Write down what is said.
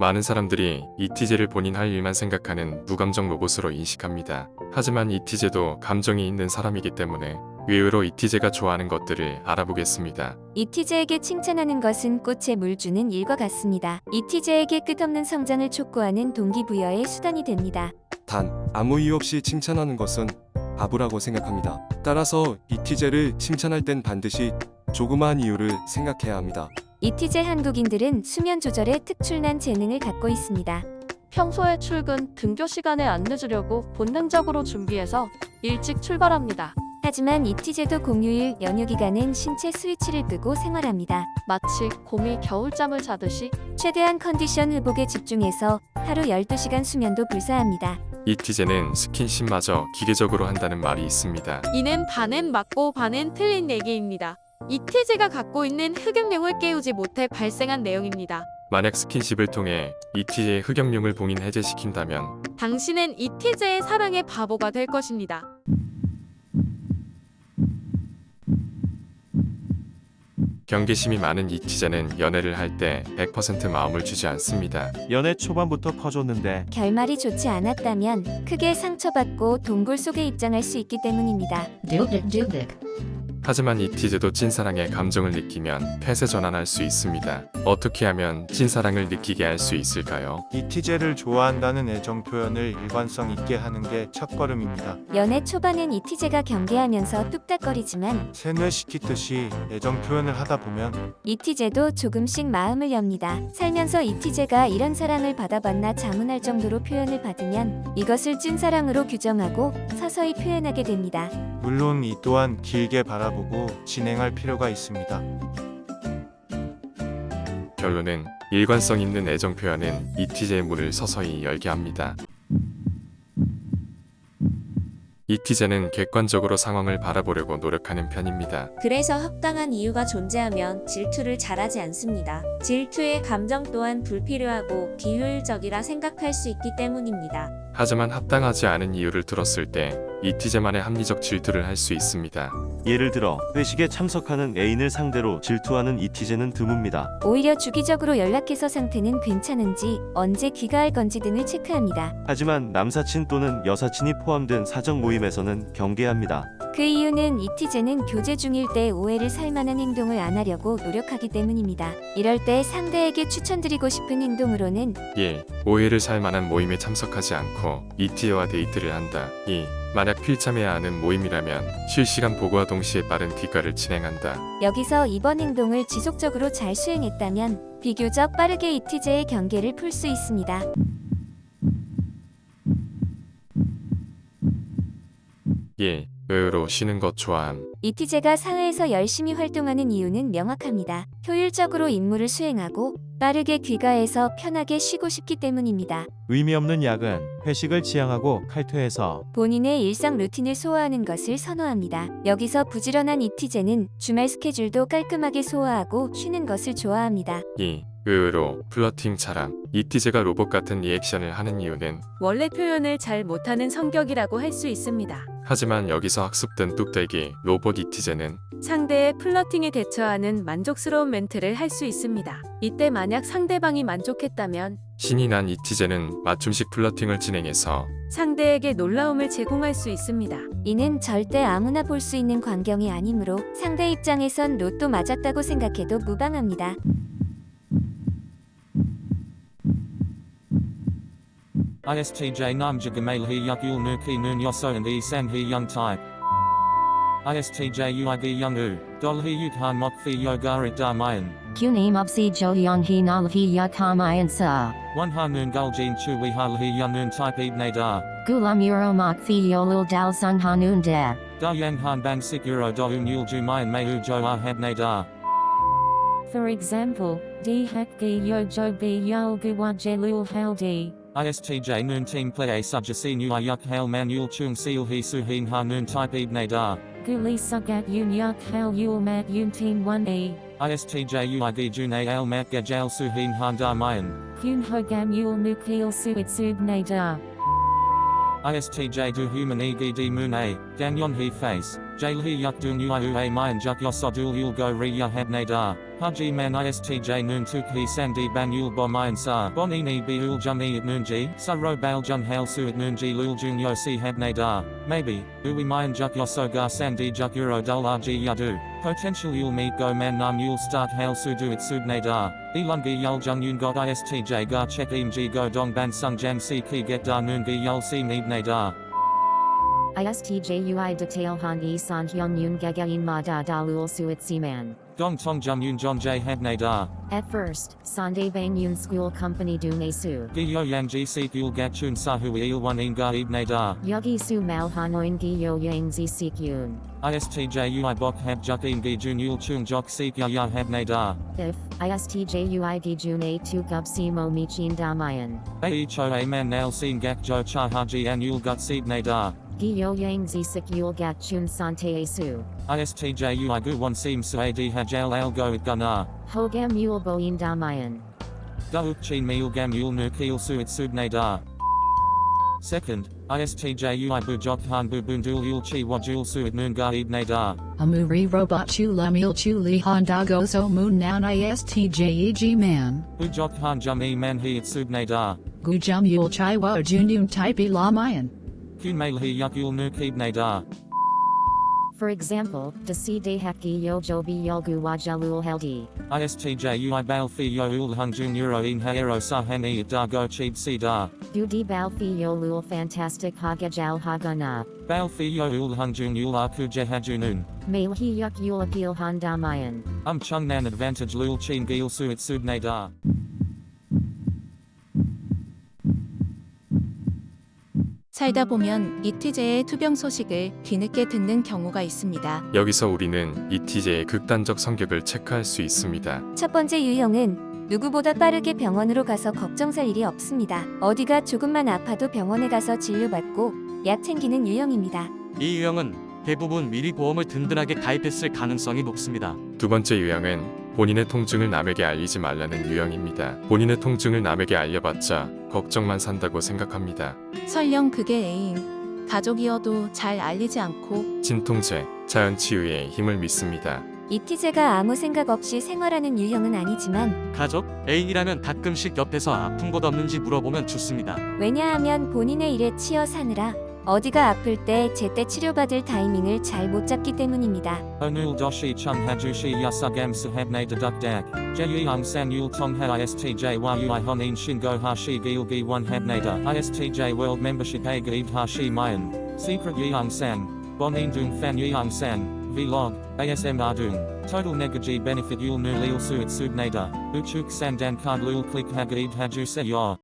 많은 사람들이 이티제를 본인 할 일만 생각하는 무감정 로봇으로 인식합니다. 하지만 이티제도 감정이 있는 사람이기 때문에 의외로 이티제가 좋아하는 것들을 알아보겠습니다. 이티제에게 칭찬하는 것은 꽃에 물 주는 일과 같습니다. 이티제에게 끝없는 성장을 촉구하는 동기부여의 수단이 됩니다. 단 아무 이유 없이 칭찬하는 것은 바보라고 생각합니다. 따라서 이티제를 칭찬할 땐 반드시 조그마한 이유를 생각해야 합니다. 이티제 한국인들은 수면 조절에 특출난 재능을 갖고 있습니다. 평소에 출근, 등교 시간에 안 늦으려고 본능적으로 준비해서 일찍 출발합니다. 하지만 이티제도 공휴일 연휴 기간엔 신체 스위치를 끄고 생활합니다. 마치 곰이 겨울잠을 자듯이 최대한 컨디션 회복에 집중해서 하루 12시간 수면도 불사합니다. 이티제는 스킨십마저 기계적으로 한다는 말이 있습니다. 이는 반은 맞고 반은 틀린 얘기입니다. 이티제가 갖고 있는 흑역룡을 깨우지 못해 발생한 내용입니다. 만약 스킨십을 통해 이티제의 흑역룡을 봉인 해제시킨다면 당신은 이티제의 사랑의 바보가 될 것입니다. 경계심이 많은 이티제는 연애를 할 때 100% 마음을 주지 않습니다. 연애 초반부터 퍼줬는데 결말이 좋지 않았다면 크게 상처받고 동굴 속에 입장할 수 있기 때문입니다. 하지만 이티제도 찐사랑의 감정을 느끼면 폐쇄 전환할 수 있습니다. 어떻게 하면 찐사랑을 느끼게 할 수 있을까요? 이 티제를 좋아한다는 애정 표현을 일관성 있게 하는 게 첫걸음입니다. 연애 초반엔 이 티제가 경계하면서 뚝딱거리지만 세뇌시키듯이 애정 표현을 하다 보면 이 티제도 조금씩 마음을 엽니다. 살면서 이 티제가 이런 사랑을 받아봤나 자문할 정도로 표현을 받으면 이것을 찐사랑으로 규정하고 서서히 표현하게 됩니다. 물론 이 또한 길게 바라보고 진행할 필요가 있습니다. 결론은 일관성 있는 애정 표현은 이티제의 문을 서서히 열게 합니다. 이티제는 객관적으로 상황을 바라보려고 노력하는 편입니다. 그래서 합당한 이유가 존재하면 질투를 잘하지 않습니다. 질투의 감정 또한 불필요하고 비효율적이라 생각할 수 있기 때문입니다. 하지만 합당하지 않은 이유를 들었을 때 이티제만의 합리적 질투를 할 수 있습니다. 예를 들어 회식에 참석하는 애인을 상대로 질투하는 이티제는 드뭅니다. 오히려 주기적으로 연락해서 상태는 괜찮은지 언제 귀가할 건지 등을 체크합니다. 하지만 남사친 또는 여사친이 포함된 사적 모임에서는 경계합니다. 그 이유는 이티제는 교제 중일 때 오해를 살 만한 행동을 안 하려고 노력하기 때문입니다. 이럴 때 상대에게 추천드리고 싶은 행동으로는 1. 오해를 살 만한 모임에 참석하지 않고 잇티제와 데이트를 한다. 2. 만약 필참해야 하는 모임이라면 실시간 보고와 동시에 빠른 귀가를 진행한다. 여기서 이번 행동을 지속적으로 잘 수행했다면 비교적 빠르게 잇티제의 경계를 풀 수 있습니다. 예, 의외로 쉬는 것 좋아함. 잇티제가 사회에서 열심히 활동하는 이유는 명확합니다. 효율적으로 임무를 수행하고 빠르게 귀가해서 편하게 쉬고 싶기 때문입니다. 의미 없는 야근, 회식을 지양하고 칼퇴해서 본인의 일상 루틴을 소화하는 것을 선호합니다. 여기서 부지런한 잇티제는 주말 스케줄도 깔끔하게 소화하고 쉬는 것을 좋아합니다. 2. 의외로 flirting 잘함. 잇티제가 로봇 같은 리액션을 하는 이유는 원래 표현을 잘 못하는 성격이라고 할 수 있습니다. 하지만 여기서 학습된 뚝배기 로봇 잇티제는 상대의 flirting에 대처하는 만족스러운 멘트를 할 수 있습니다. 이때 만약 상대방이 만족했다면 신이 난 이티제는 맞춤식 플러팅을 진행해서 상대에게 놀라움을 제공할 수 있습니다. 이는 절대 아무나 볼 수 있는 광경이 아니므로 상대 입장에선 로또 맞았다고 생각해도 무방합니다. ISTJ Namja Gamal He Yuk Yul Nuki Noon Yoso and E Sang He Young Type. ISTJ Uig Young U, Dol He Yuk Han Mok Fi Yogarit Darmayan. Kunim Obsi Jo Yon He Nal He Yakamayan Sa. One Ha Noon Guljin Chu We Hal He Young Noon Type Ibne Da. Gulam Euro Mok Fi Yolul Dal Sung Hanun Da. Da Yang Han Bang Sik Euro Do Un Yul Jumayan Mahu Jo Ah Habne Da. For example, D Hakgi Yo Jo B Yol Guwa Jelul Haldi. ISTJ Noon Team Play A Subjasi Nu Yuk Hail Manuel Chung Seal He Suhin Ha Noon Type Ibne Da. Guli Sugat Yun Yuk Hal Yul Mat Yun Team 1E. ISTJ Uig June Al Mat Gajal Suhin Han Da Mayan. Kun Hogam Yul Nukil Suit Sub Da. ISTJ du human egi di moon a, ganyon he face, jail he yuk du nu a mayan juk yosodul yul go re ya habne da, haji man ISTJ noon tuk he sandi ban yul bo mayan sa, bonini bi ul jum e at noon ji, sa ro bal jun hail su at noon ji lul jun yo si habne da, maybe, ui mayan juk yoso ga sandi juk euro dul rg yadu, potential yul meet go man nam yul start hail su du at sudne da, ilungi yul jung yun god ISTJ ga check im ji go dong ban sung jam si ki get da noon gi yul si da. ISTJUI detail han e san hyun yun gagayin ma da dalul suit siman. Gong tong jum yun john j habne da. At first, Sunday Bang Yun School Company du ne su. Gi yo yang ji si gat chun sa hu il one in ga ibne da. Yogi su mal hanoin gi yo yang zi sik yun. ISTJ ui bok hab juk in gi jun yul chung jok sik ya ya habne da. If, ISTJUI gi jun a tu gub si mo michin damayan. Ae cho a man nail sin gak jo cha haji an yul gut sibne da. Gyo yang zisik yul gachun sante asu. ISTJU igu one seem suad hajal al goat gunar. Hogam yul boin damayan. Dauk chin meul gam yul nukil suit subne da. Second, ISTJU ibu jokhan bubundul yul chi wajul suit nunga ibne da. Amuri robot chu lamil chu go so moon now. ISTJ E G man. Ujokhan jami man he it subne da. Gujam yul chai wa junum type ilamayan. Kumalhi yukul nukib nadar. For example, yo dehaki yo jobi yolgu wajalul heldi. ISTJ ui balfi yo ul hunjun euro in haero sahani e dargo chib si dar. Dudi balfi yo lul fantastic hagajal hagana. Balfi yo ul hunjun ul aku jehajunun. Mailhi yuk yul apil handamayan. Um chung nan advantage lul chin gil suit da. 살다 보면 이티제의 투병 소식을 뒤늦게 듣는 경우가 있습니다. 여기서 우리는 이티제의 극단적 성격을 체크할 수 있습니다. 첫 번째 유형은 누구보다 빠르게 병원으로 가서 걱정살 일이 없습니다. 어디가 조금만 아파도 병원에 가서 진료받고 약 챙기는 유형입니다. 이 유형은 대부분 미리 보험을 든든하게 가입했을 가능성이 높습니다. 두 번째 유형은 본인의 통증을 남에게 알리지 말라는 유형입니다. 본인의 통증을 남에게 알려봤자 걱정만 산다고 생각합니다. 설령 그게 애인, 가족이어도 잘 알리지 않고 진통제, 자연치유의 힘을 믿습니다. 이티제가 아무 생각 없이 생활하는 유형은 아니지만 가족, 애인이라면 가끔씩 옆에서 아픈 곳 없는지 물어보면 좋습니다. 왜냐하면 본인의 일에 치여 사느라 어디가 아플 때 제때 치료받을 타이밍을 잘 못 잡기 때문입니다. Onul doshi chung hajushi yasugam sahabne deduk dak. Jeyung san yul tong ha ISTJ yui honin shingo hashi gil gi one habnada. ISTJ a gaib hashi mayan. Secret dung fan yeung san. Vlog. ASM ardung. Total negaji benefit yul nu lil suit subnada. Uchuk san dan card lul click ha gaib haju se yor.